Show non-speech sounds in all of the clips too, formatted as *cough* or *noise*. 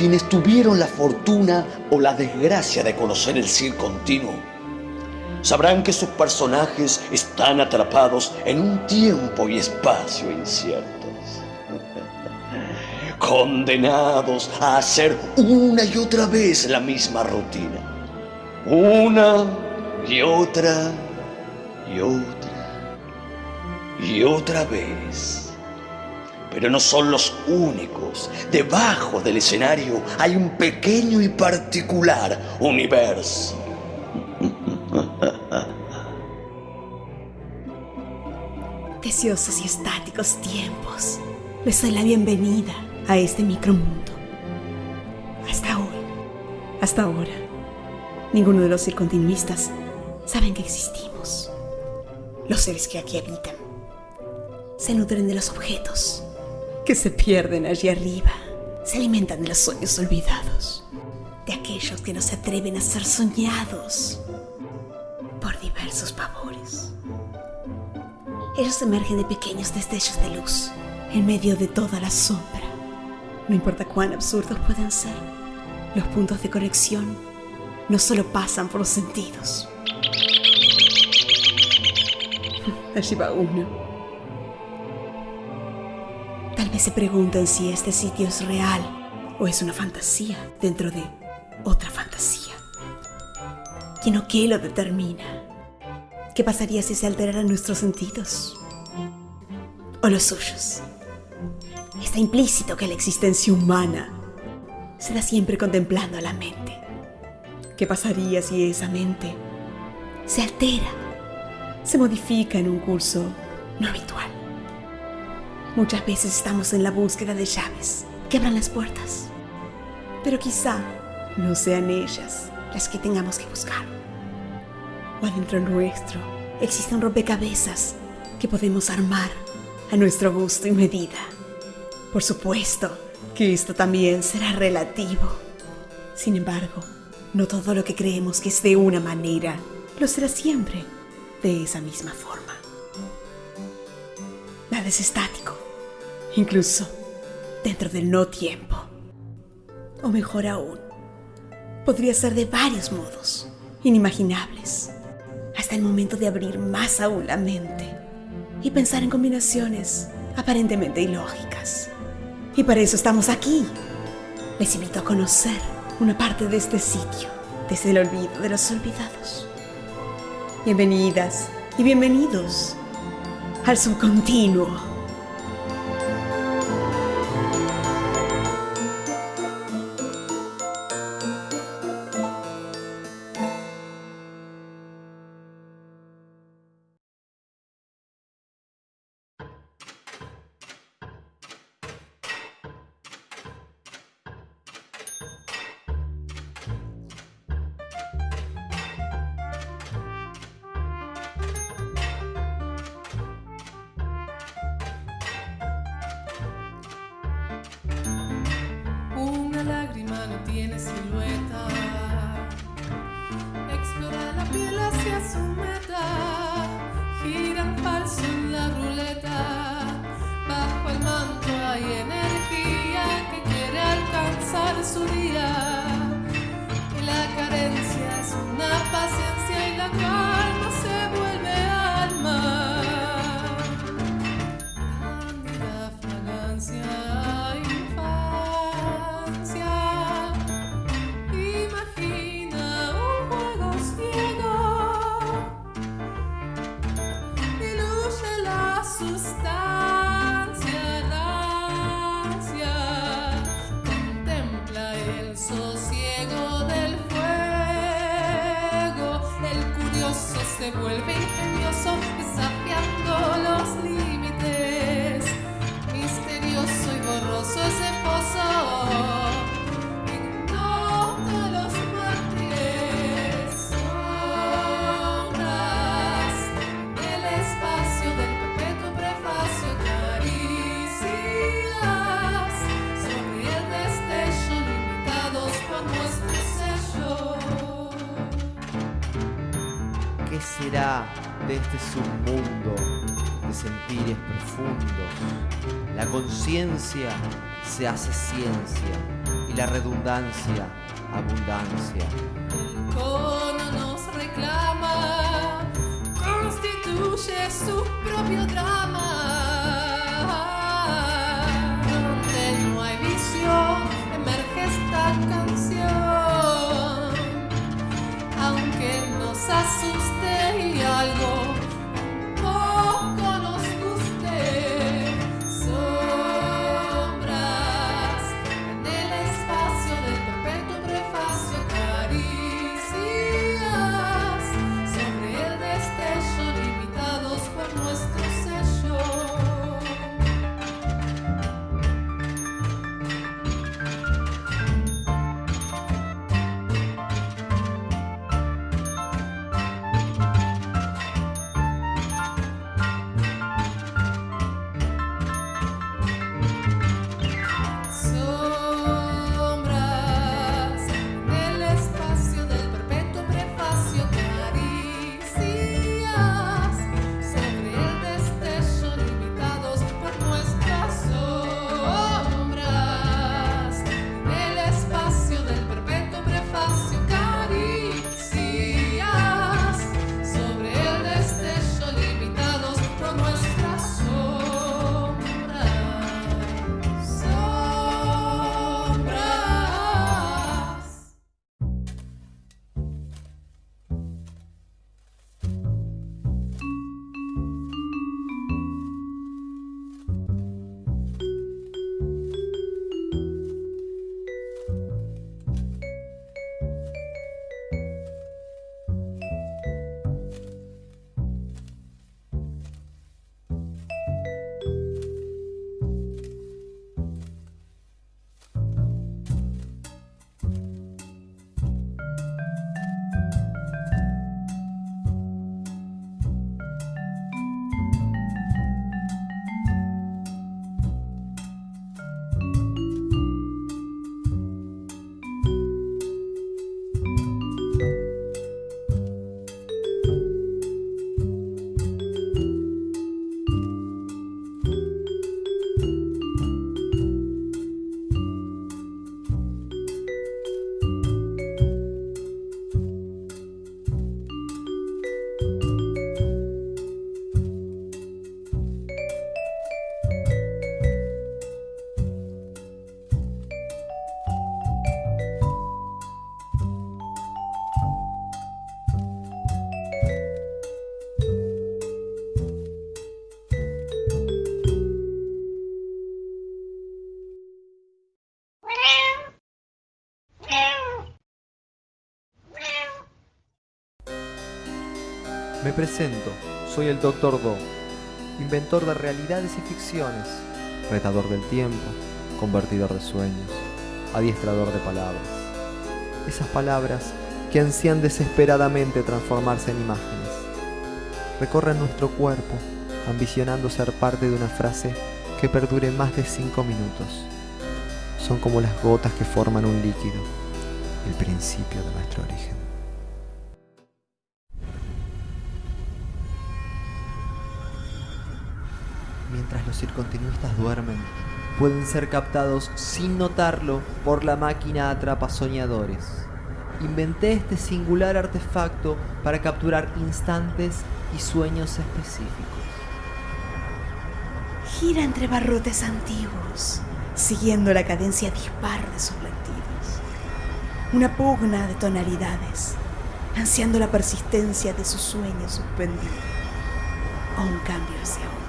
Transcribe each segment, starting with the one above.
quienes tuvieron la fortuna o la desgracia de conocer el circo continuo. Sabrán que sus personajes están atrapados en un tiempo y espacio inciertos, *laughs* condenados a hacer una y otra vez la misma rutina, una y otra y otra y otra vez. Pero no son los únicos. Debajo del escenario hay un pequeño y particular universo Deseosos y estáticos tiempos, les doy la bienvenida a este micromundo. Hasta hoy, hasta ahora, ninguno de los circontinuistas saben que existimos. Los seres que aquí habitan se nutren de los objetos que se pierden allí arriba, se alimentan de los sueños olvidados, de aquellos que no se atreven a ser soñados por diversos pavores. Ellos emergen de pequeños destellos de luz en medio de toda la sombra. No importa cuán absurdos puedan ser, los puntos de conexión no solo pasan por los sentidos. *laughs* Allí va uno. Tal vez se pregunten si este sitio es real o es una fantasía dentro de otra fantasía. ¿Quién o qué lo determina? ¿Qué pasaría si se alteraran nuestros sentidos? ¿O los suyos? Está implícito que la existencia humana se da siempre contemplando a la mente. ¿Qué pasaría si esa mente se altera, se modifica en un curso no habitual? Muchas veces estamos en la búsqueda de llaves que abran las puertas, pero quizá no sean ellas las que tengamos que buscar. O adentro nuestro existe un rompecabezas que podemos armar a nuestro gusto y medida. Por supuesto que esto también será relativo. Sin embargo, no todo lo que creemos que es de una manera lo será siempre de esa misma forma. Nada es estático, incluso dentro del no tiempo. O mejor aún, podría ser de varios modos, inimaginables, hasta el momento de abrir más aún la mente y pensar en combinaciones aparentemente ilógicas. Y para eso estamos aquí. Les invito a conocer una parte de este sitio, desde el olvido de los olvidados. Bienvenidas y bienvenidos al subcontinuo. Una se vuelve de este submundo de sentires profundos? La conciencia se hace ciencia y la redundancia, abundancia. El cono nos reclama, constituye su propio drama. Me presento, soy el Dr. Do, inventor de realidades y ficciones, retador del tiempo, convertidor de sueños, adiestrador de palabras. Esas palabras que ansían desesperadamente transformarse en imágenes. Recorren nuestro cuerpo, ambicionando ser parte de una frase que perdure más de cinco minutos. Son como las gotas que forman un líquido, el principio de nuestro origen. Circontinuistas duermen, pueden ser captados sin notarlo por la máquina atrapa soñadores. Inventé este singular artefacto para capturar instantes y sueños específicos. Gira entre barrotes antiguos, siguiendo la cadencia dispar de sus latidos. Una pugna de tonalidades, ansiando la persistencia de su sueño suspendido, o un cambio hacia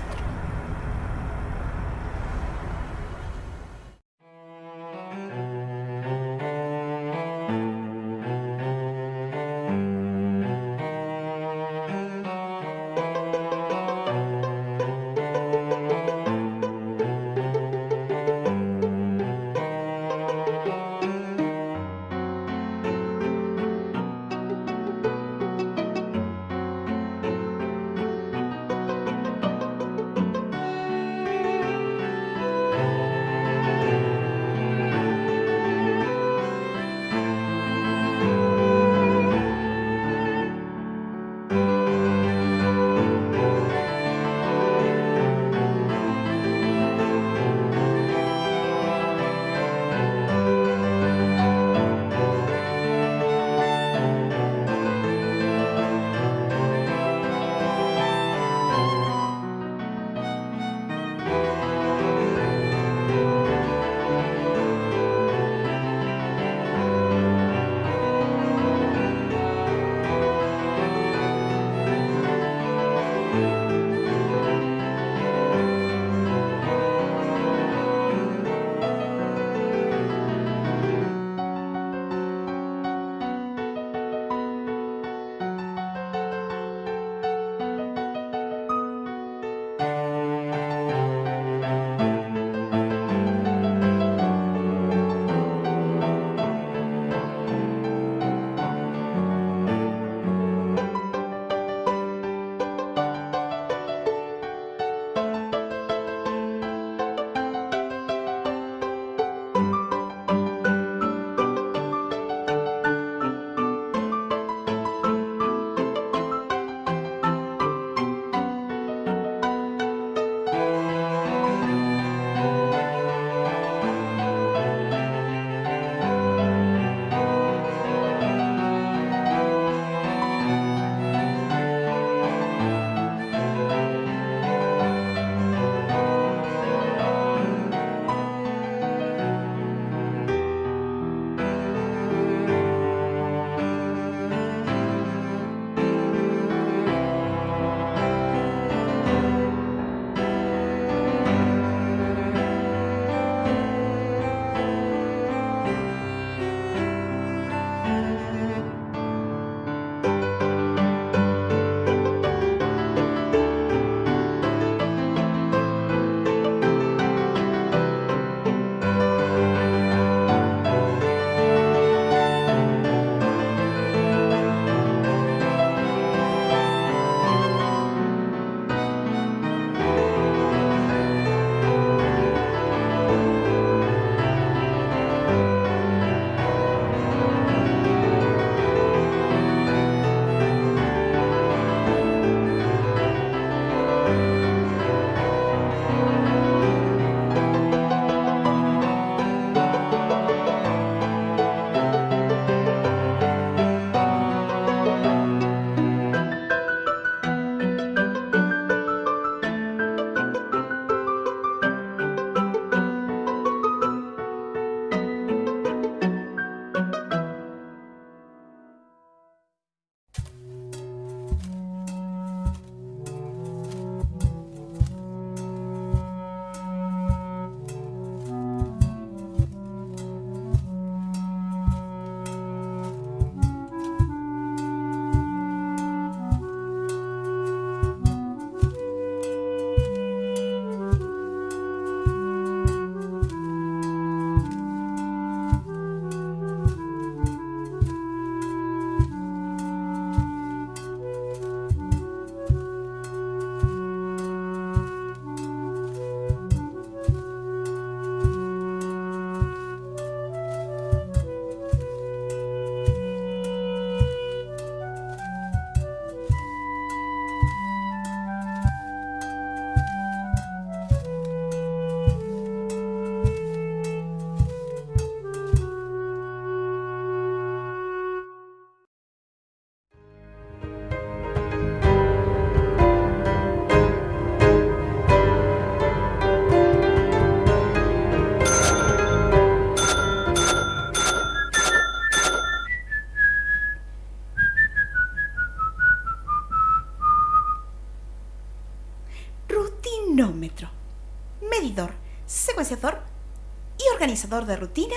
de rutina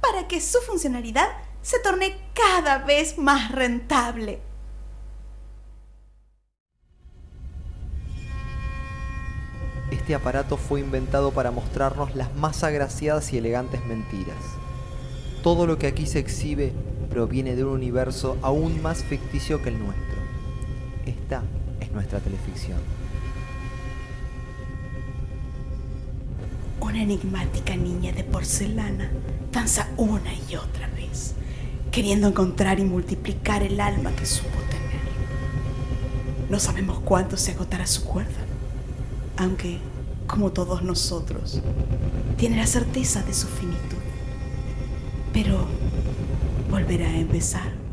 para que su funcionalidad se torne cada vez más rentable. Este aparato fue inventado para mostrarnos las más agraciadas y elegantes mentiras. Todo lo que aquí se exhibe proviene de un universo aún más ficticio que el nuestro. Esta es nuestra teleficción. Una enigmática niña de porcelana danza una y otra vez, queriendo encontrar y multiplicar el alma que supo tener. No sabemos cuánto se agotará su cuerda, aunque, como todos nosotros, tiene la certeza de su finitud. Pero volverá a empezar.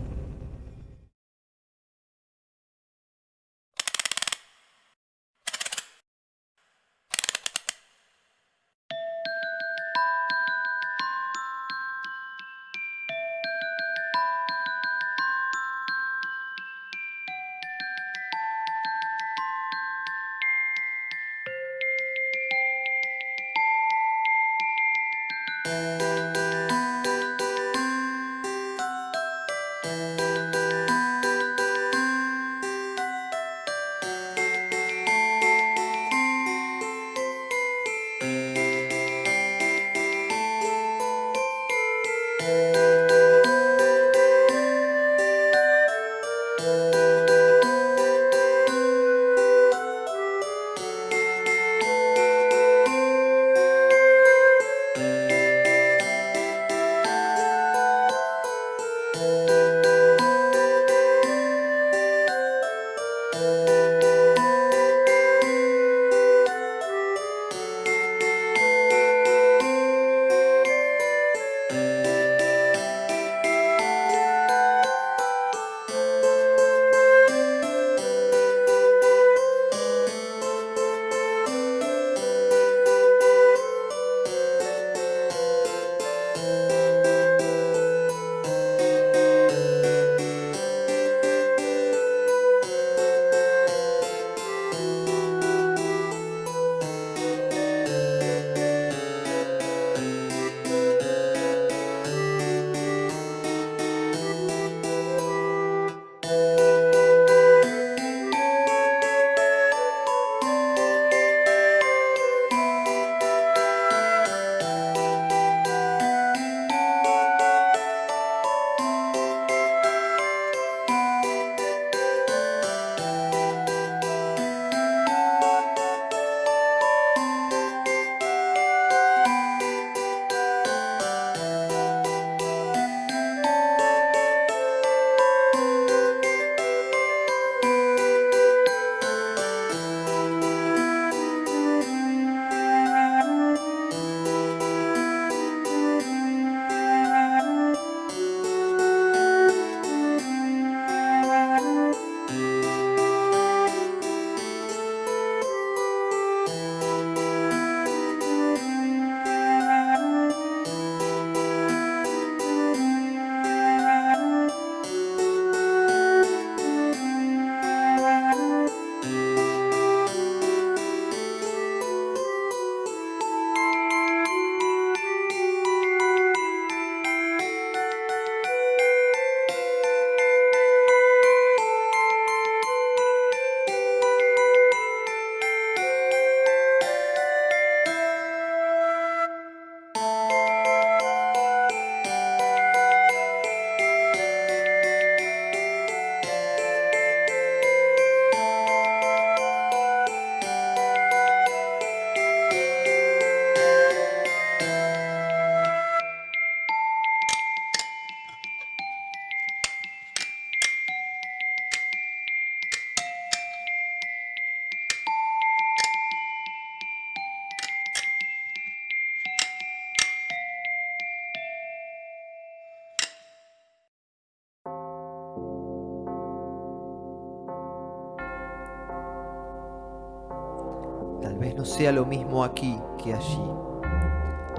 Sea lo mismo aquí que allí.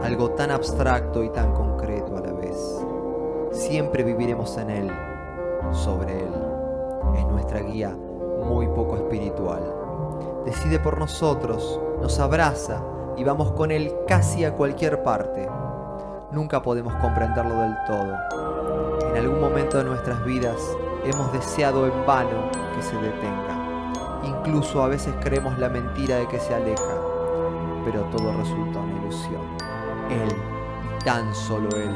Algo tan abstracto y tan concreto a la vez. Siempre viviremos en él, sobre él. Es nuestra guía muy poco espiritual. Decide por nosotros, nos abraza, y vamos con él casi a cualquier parte. Nunca podemos comprenderlo del todo. En algún momento de nuestras vidas hemos deseado en vano que se detenga. Incluso a veces creemos la mentira de que se aleja, pero todo resulta una ilusión. Él, y tan solo él,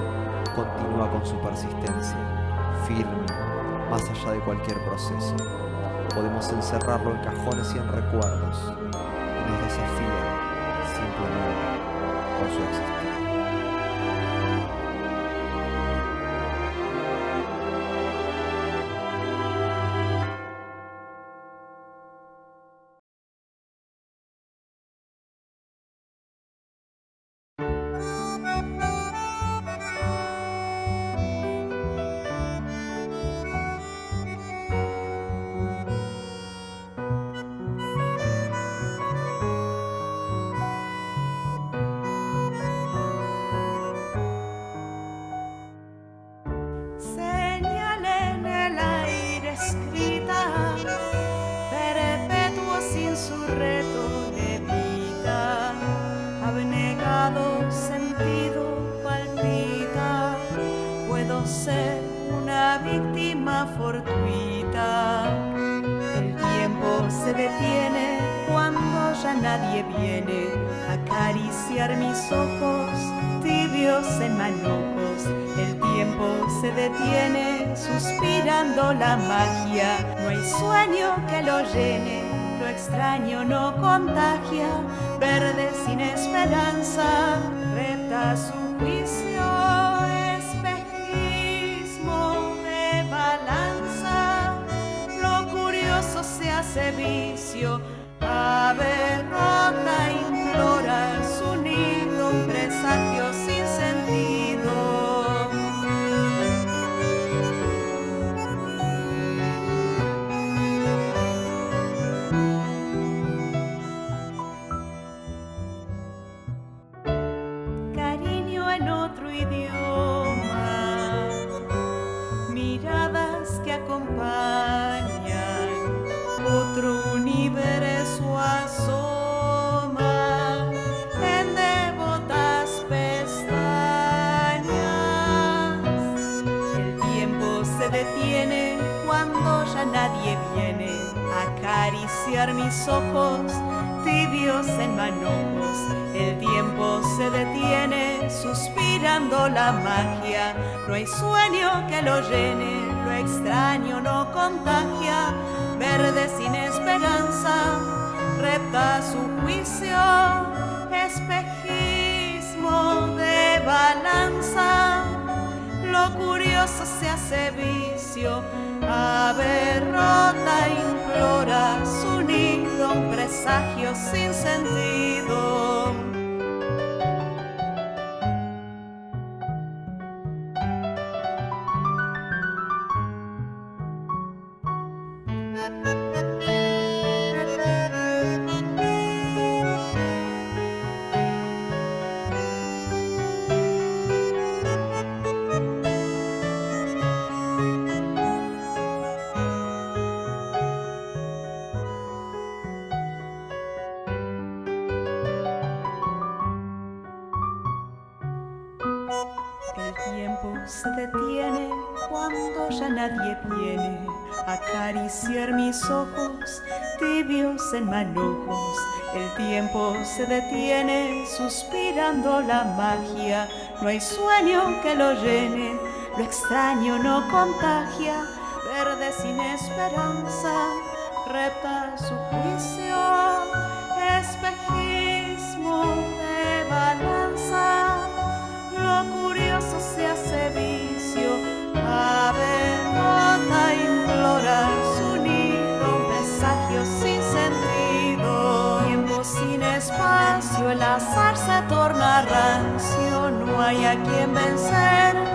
continúa con su persistencia, firme, más allá de cualquier proceso. Podemos encerrarlo en cajones y en recuerdos, y nos desafía simplemente con su existencia. Otro idioma, miradas que acompañan, otro universo asoma en devotas pestañas. El tiempo se detiene cuando ya nadie viene a acariciar mis ojos en manojos. El tiempo se detiene suspirando la magia. No hay sueño que lo llene, lo extraño no contagia. Verde sin esperanza, repta su juicio, espejismo de balanza. Lo curioso se hace vicio, ave rota implora su presagio sin sentido. Se detiene suspirando la magia. No hay sueño que lo llene, lo extraño no contagia. Verde sin esperanza, repta su juicio, espacio, el azar se torna rancio, no hay a quien vencer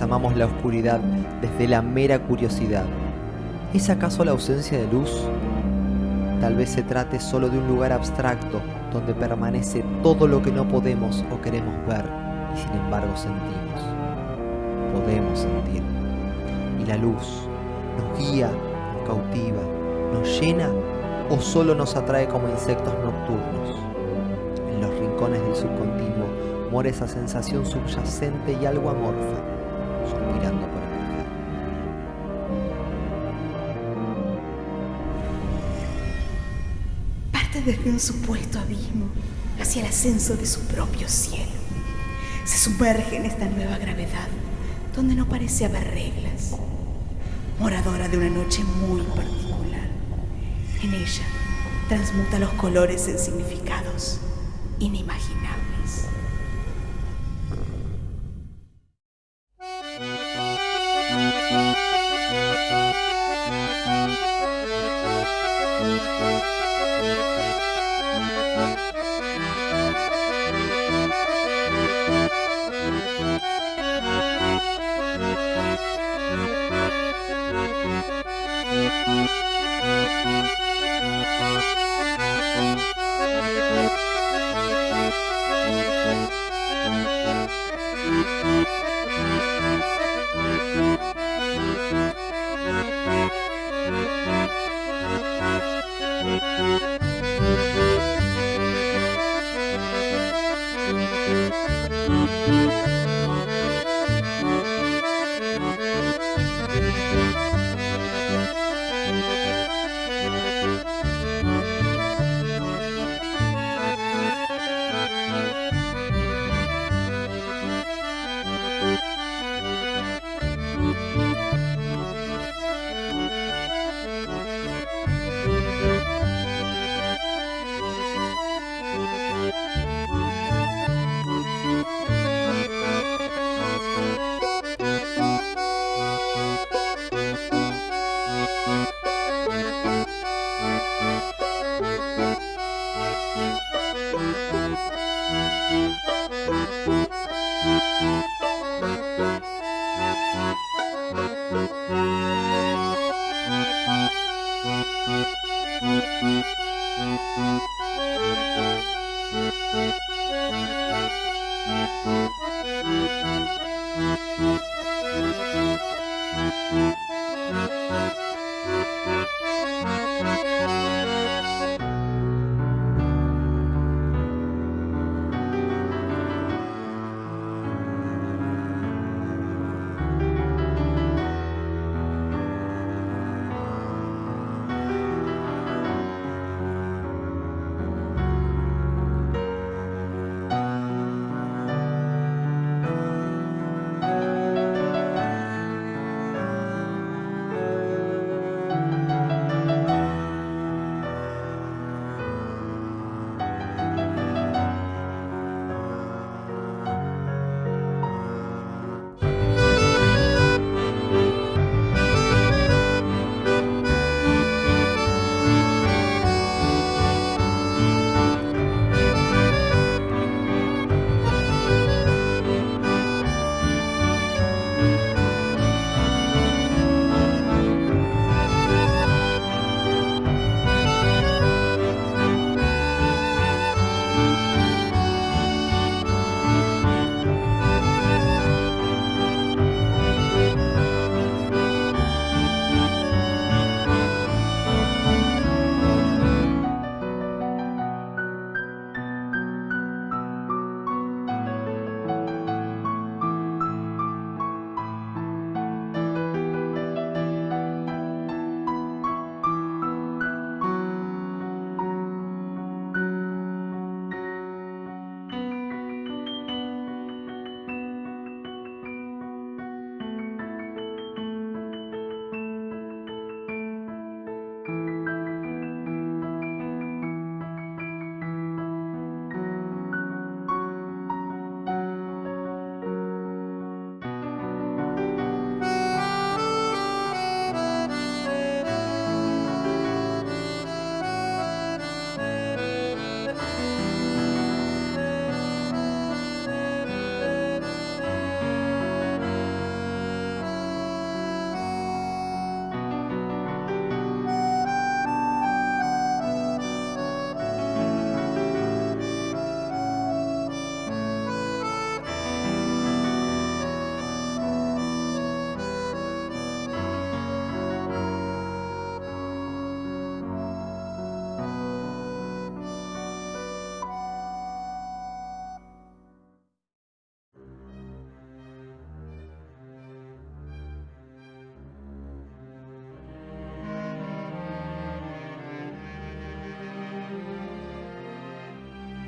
amamos la oscuridad desde la mera curiosidad. ¿Es acaso la ausencia de luz? Tal vez se trate solo de un lugar abstracto donde permanece todo lo que no podemos o queremos ver y sin embargo sentimos. Podemos sentir. Y la luz nos guía, nos cautiva, nos llena o solo nos atrae como insectos nocturnos. En los rincones del subcontinuo mora esa sensación subyacente y algo amorfa, desde un supuesto abismo hacia el ascenso de su propio cielo. Se sumerge en esta nueva gravedad donde no parece haber reglas. Moradora de una noche muy particular. En ella transmuta los colores en significados inimaginables.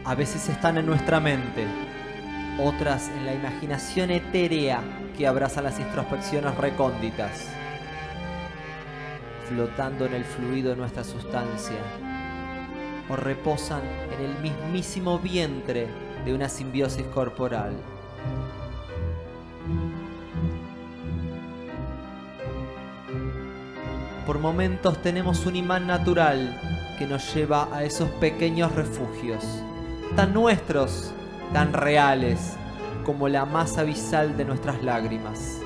a veces están en nuestra mente, otras en la imaginación etérea que abraza las introspecciones recónditas, flotando en el fluido de nuestra sustancia, o reposan en el mismísimo vientre de una simbiosis corporal. Por momentos tenemos un imán natural que nos lleva a esos pequeños refugios tan nuestros, tan reales, como la más abisal de nuestras lágrimas.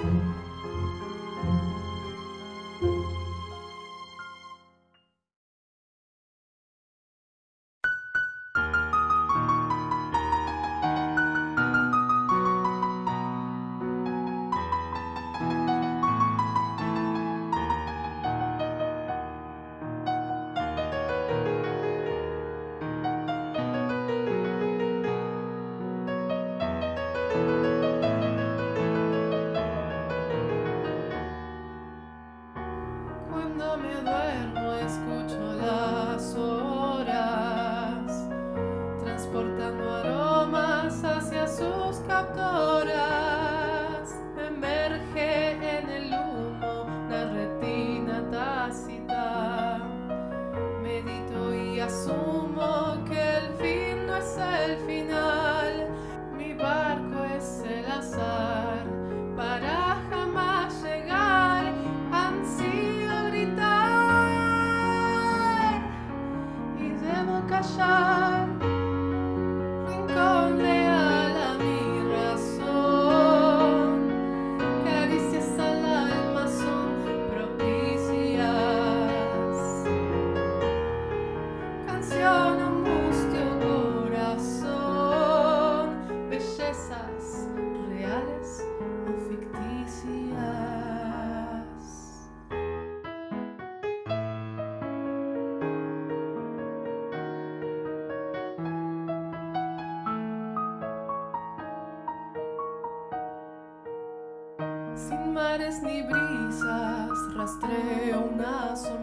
ni brisas rastreo una sola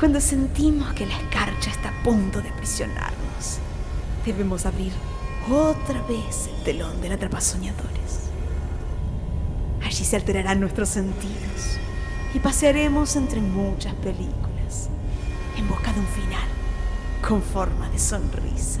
Cuando sentimos que la escarcha está a punto de aprisionarnos, debemos abrir otra vez el telón del atrapasoñadores. Allí se alterarán nuestros sentidos y pasearemos entre muchas películas en busca de un final con forma de sonrisa.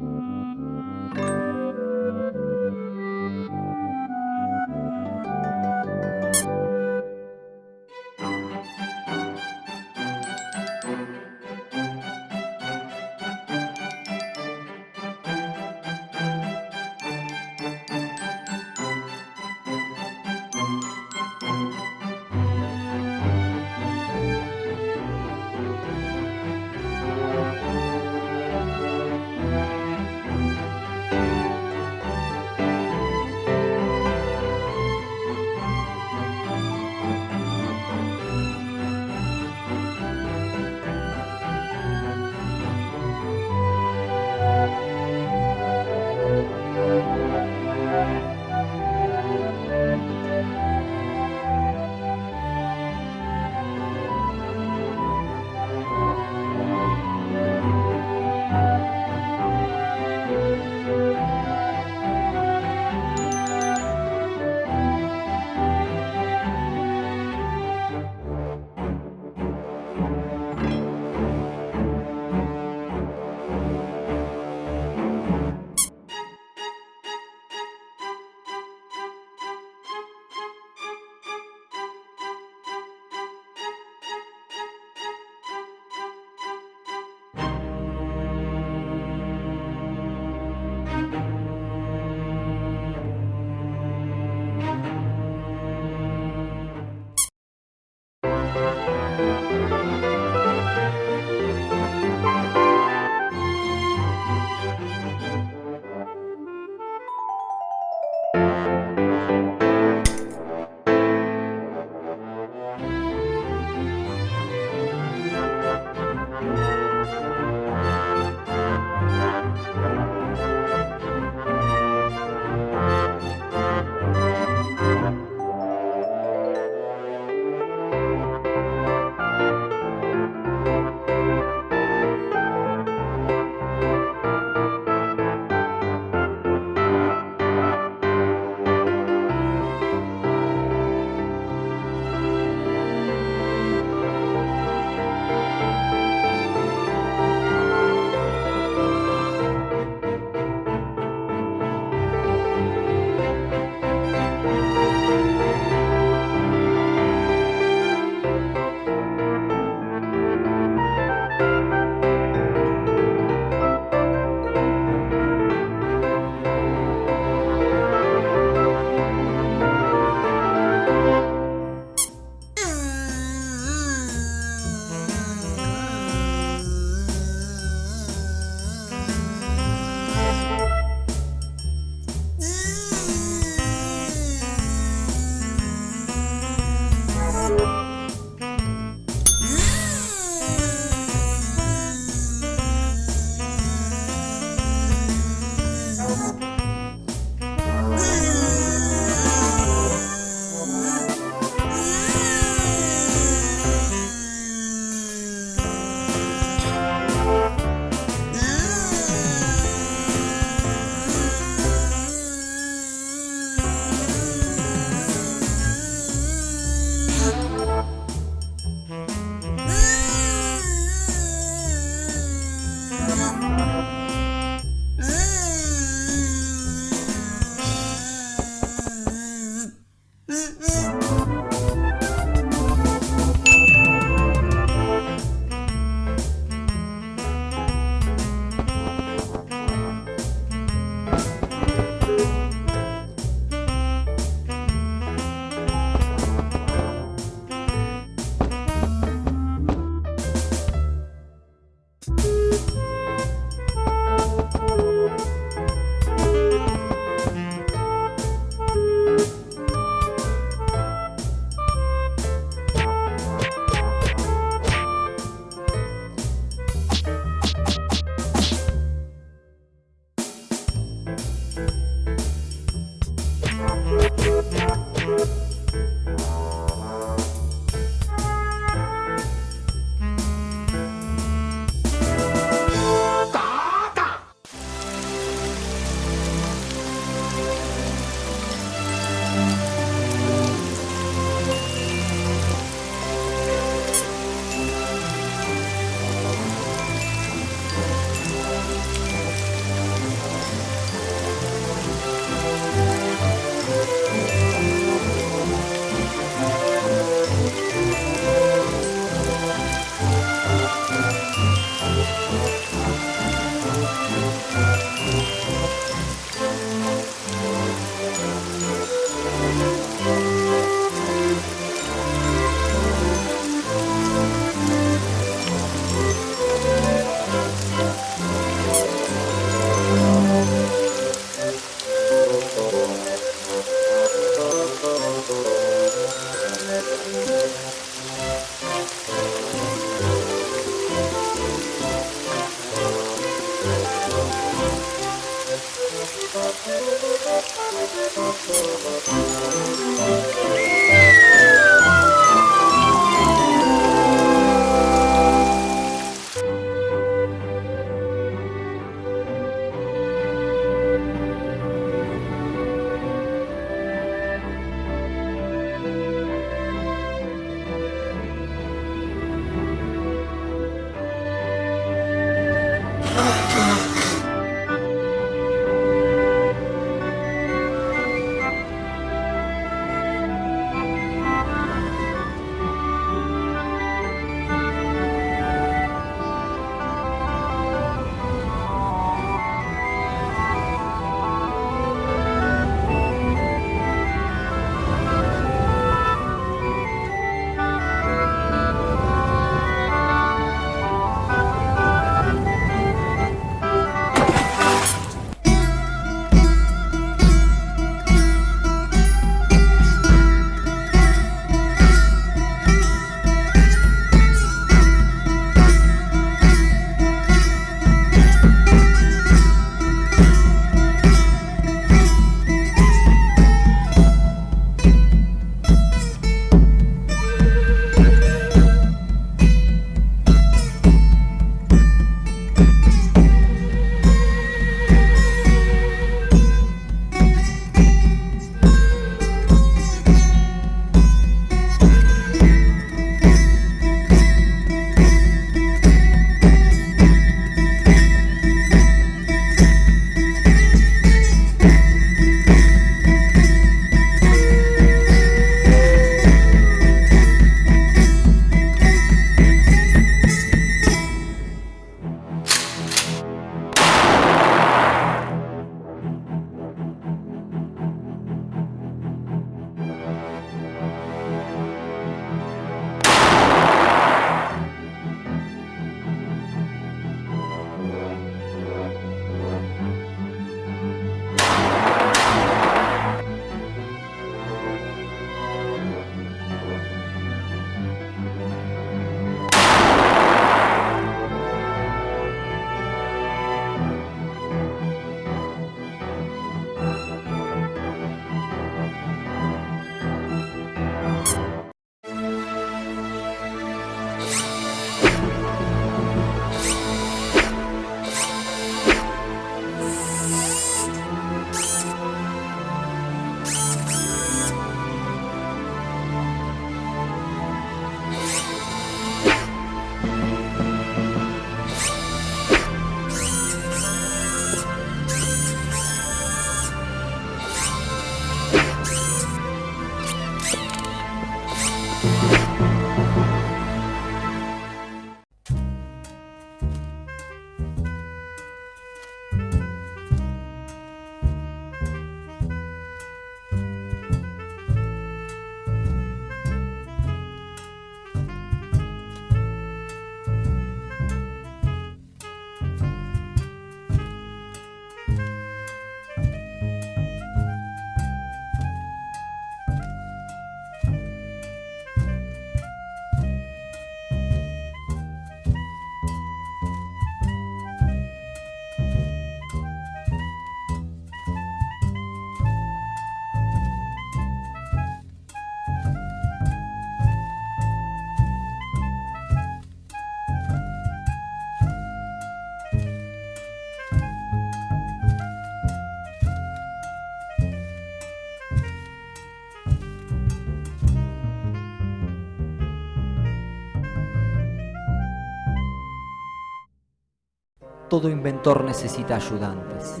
Todo inventor necesita ayudantes.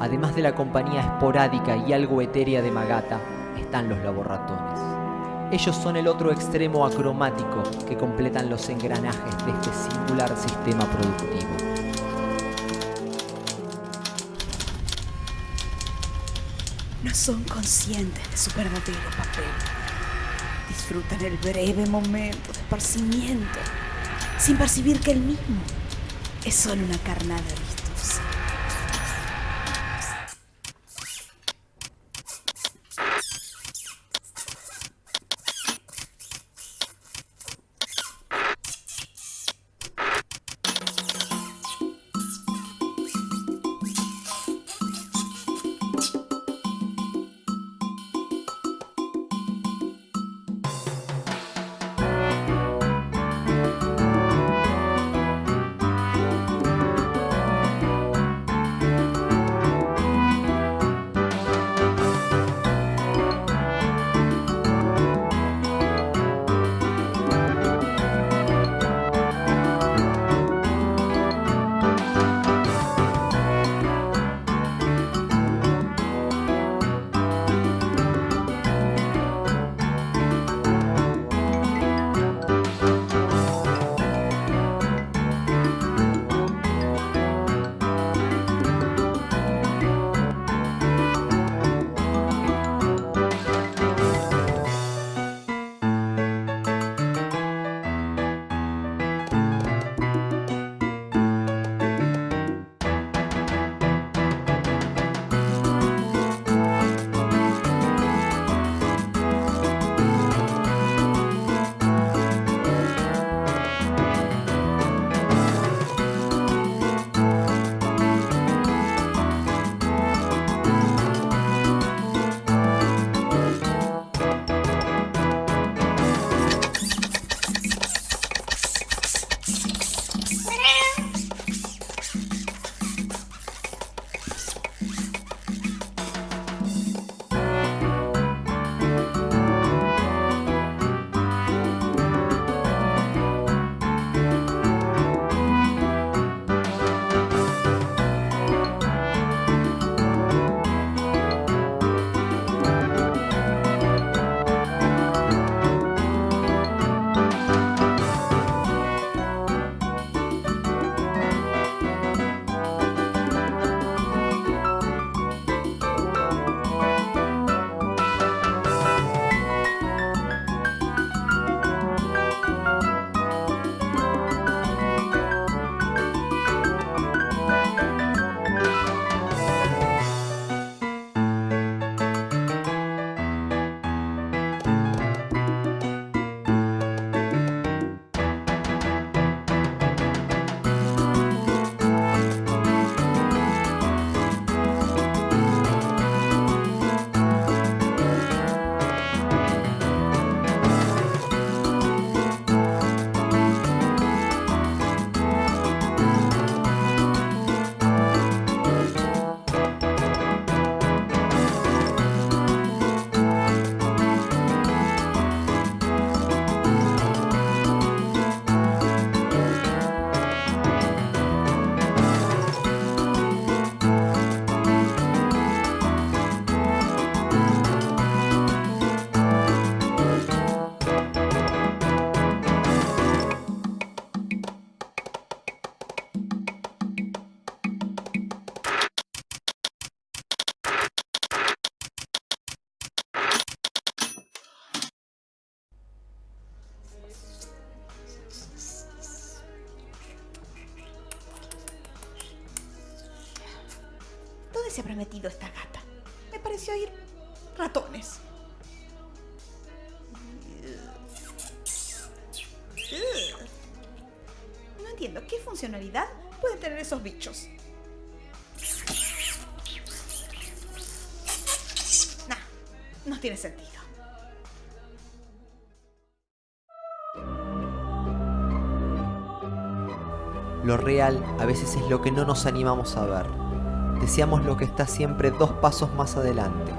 Además de la compañía esporádica y algo etérea de Magata, están los laboratones. Ellos son el otro extremo acromático que completan los engranajes de este singular sistema productivo. No son conscientes de su verdadero papel. Disfrutan el breve momento de esparcimiento, sin percibir que el mismo es solo una carnada vistosa. Metido esta gata? Me pareció oír ratones. No entiendo qué funcionalidad pueden tener esos bichos. Nah, no tiene sentido. Lo real a veces es lo que no nos animamos a ver. Deseamos lo que está siempre dos pasos más adelante,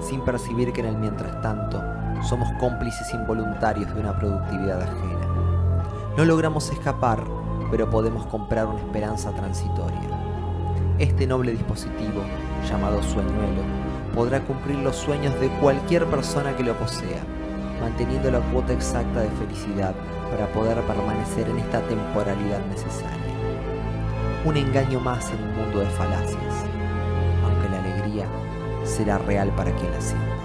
sin percibir que en el mientras tanto somos cómplices involuntarios de una productividad ajena. No logramos escapar pero podemos comprar una esperanza transitoria. Este noble dispositivo, llamado sueñuelo, podrá cumplir los sueños de cualquier persona que lo posea, manteniendo la cuota exacta de felicidad para poder permanecer en esta temporalidad necesaria. Un engaño más en un mundo de falacias, aunque la alegría será real para quien la sienta.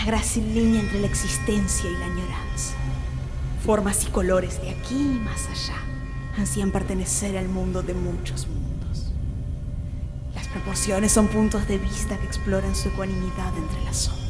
Una grácil línea entre la existencia y la añoranza. Formas y colores de aquí y más allá ansían pertenecer al mundo de muchos mundos. Las proporciones son puntos de vista que exploran su ecuanimidad entre las sombras.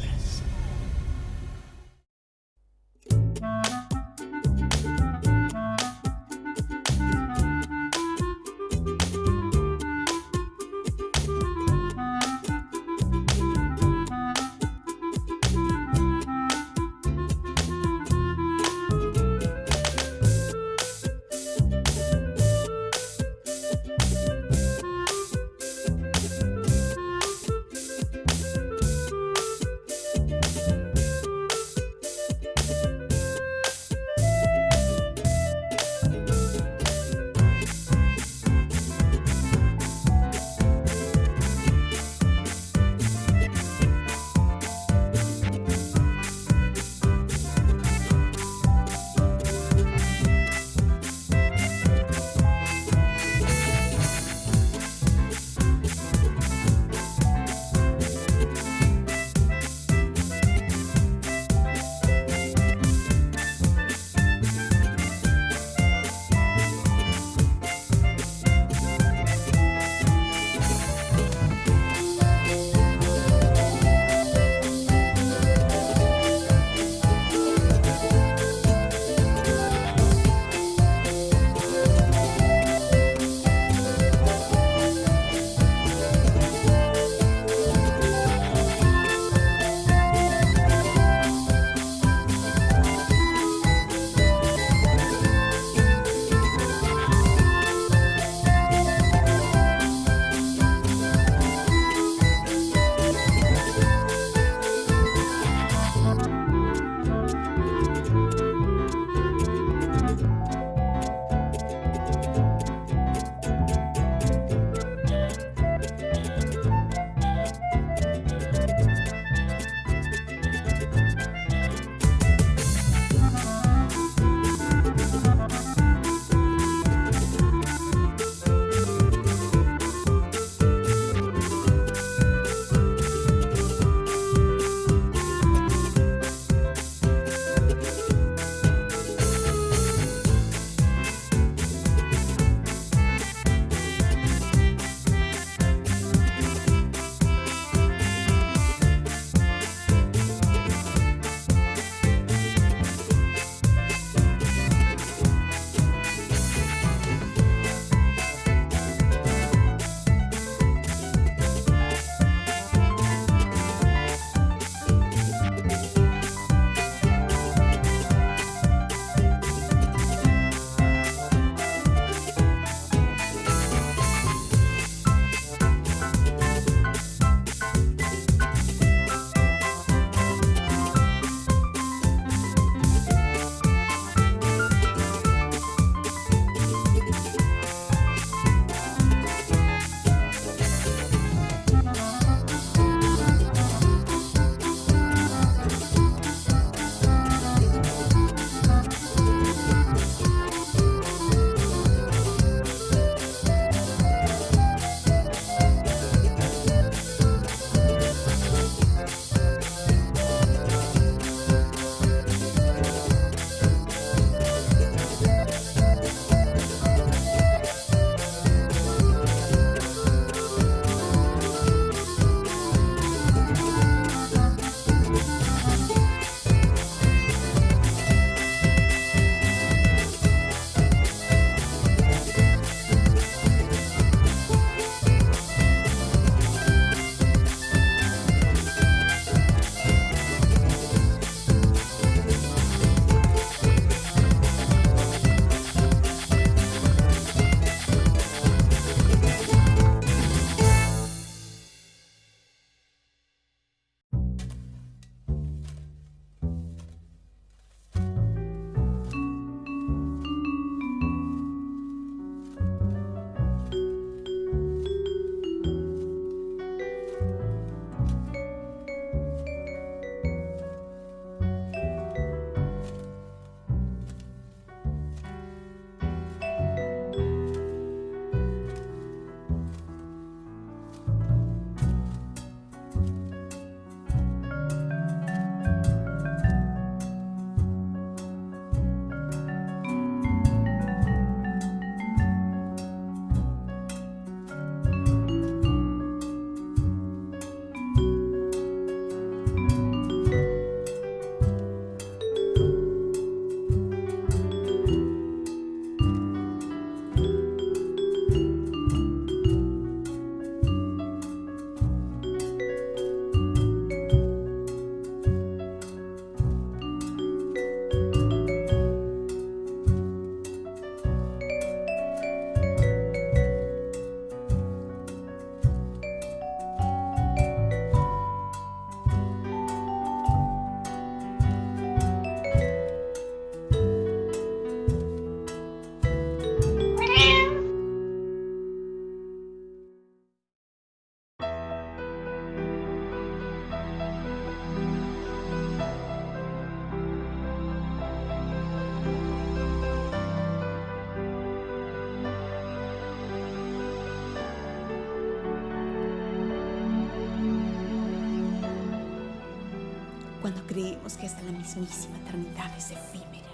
Creemos que hasta la mismísima eternidad es efímera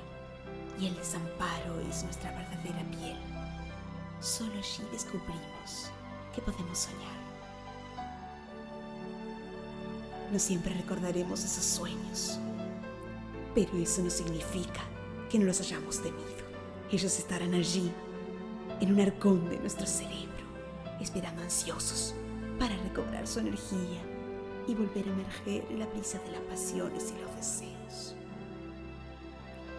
y el desamparo es nuestra verdadera piel, solo allí descubrimos que podemos soñar. No siempre recordaremos esos sueños, pero eso no significa que no los hayamos tenido. Ellos estarán allí, en un arcón de nuestro cerebro, esperando ansiosos para recobrar su energía y volver a emerger en la brisa de las pasiones y los deseos.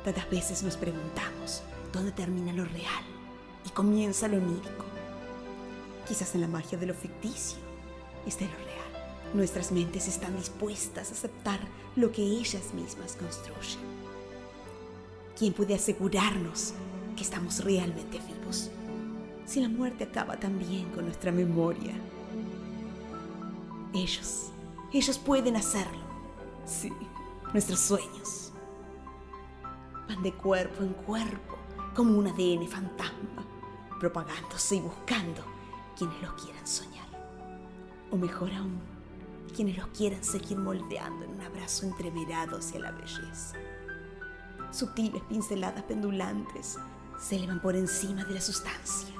Tantas veces nos preguntamos dónde termina lo real y comienza lo onírico. Quizás en la magia de lo ficticio esté lo real. Nuestras mentes están dispuestas a aceptar lo que ellas mismas construyen. ¿Quién puede asegurarnos que estamos realmente vivos si la muerte acaba también con nuestra memoria? Ellos, ellos pueden hacerlo. Sí, nuestros sueños van de cuerpo en cuerpo como un ADN fantasma, propagándose y buscando quienes los quieran soñar. O mejor aún, quienes los quieran seguir moldeando en un abrazo entreverado hacia la belleza. Sutiles pinceladas pendulantes se elevan por encima de la sustancia,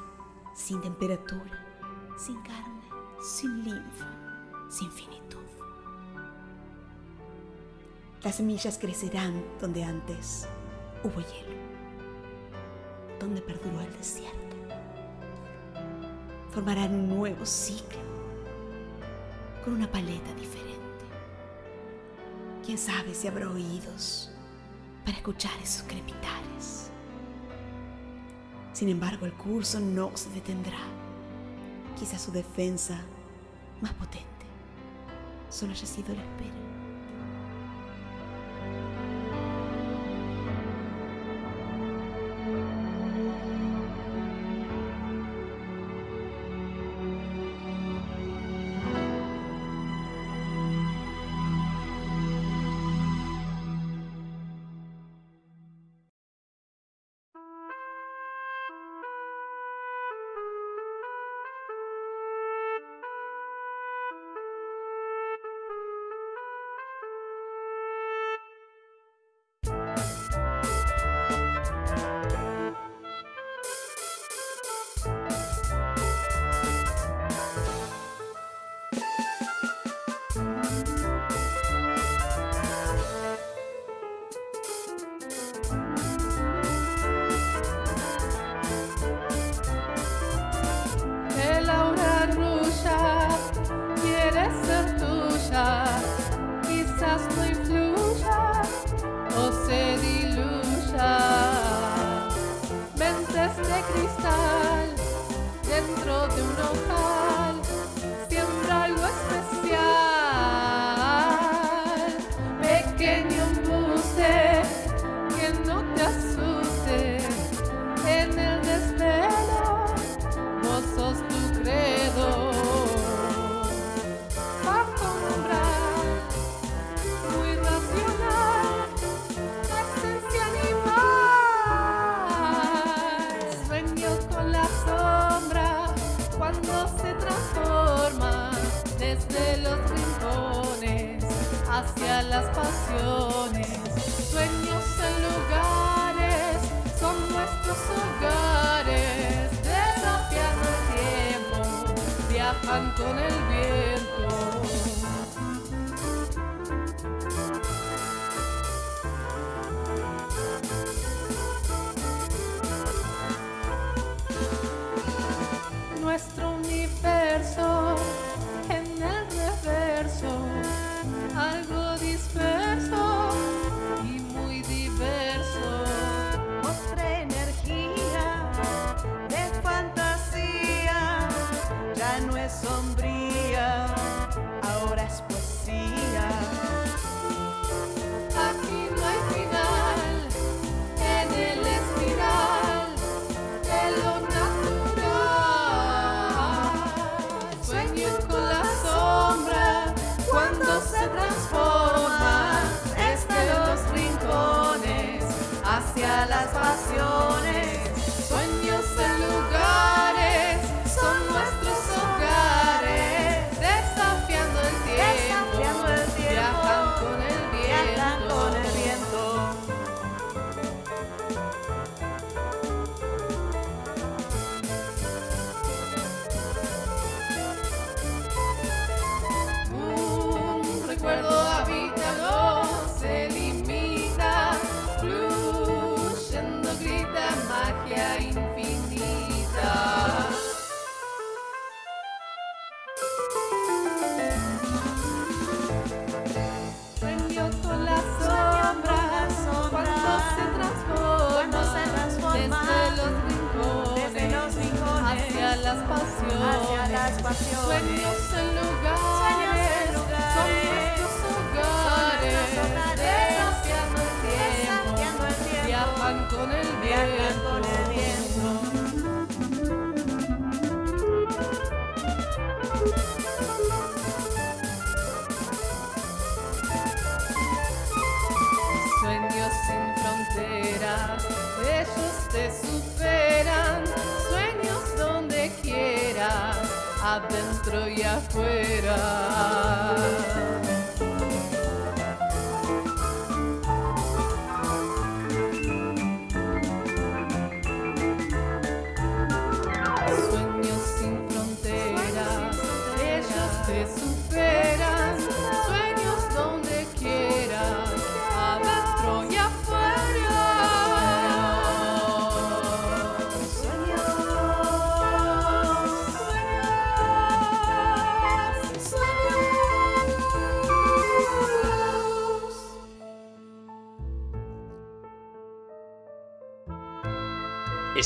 sin temperatura, sin carne, sin linfa, sin finitud. Las semillas crecerán donde antes hubo hielo, donde perduró el desierto. Formarán un nuevo ciclo con una paleta diferente. Quién sabe si habrá oídos para escuchar esos crepitares. Sin embargo, el curso no se detendrá. Quizás su defensa más potente solo haya sido la espera.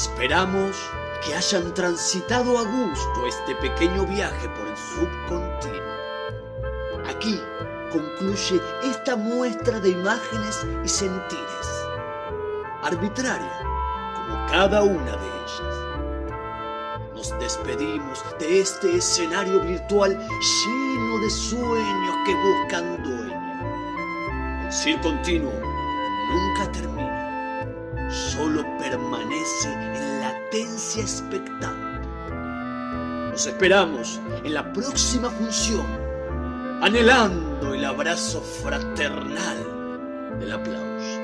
Esperamos que hayan transitado a gusto este pequeño viaje por el subcontinuo. Aquí concluye esta muestra de imágenes y sentires, arbitraria como cada una de ellas. Nos despedimos de este escenario virtual lleno de sueños que buscan dueño. El circo Nos esperamos en la próxima función, anhelando el abrazo fraternal del aplauso.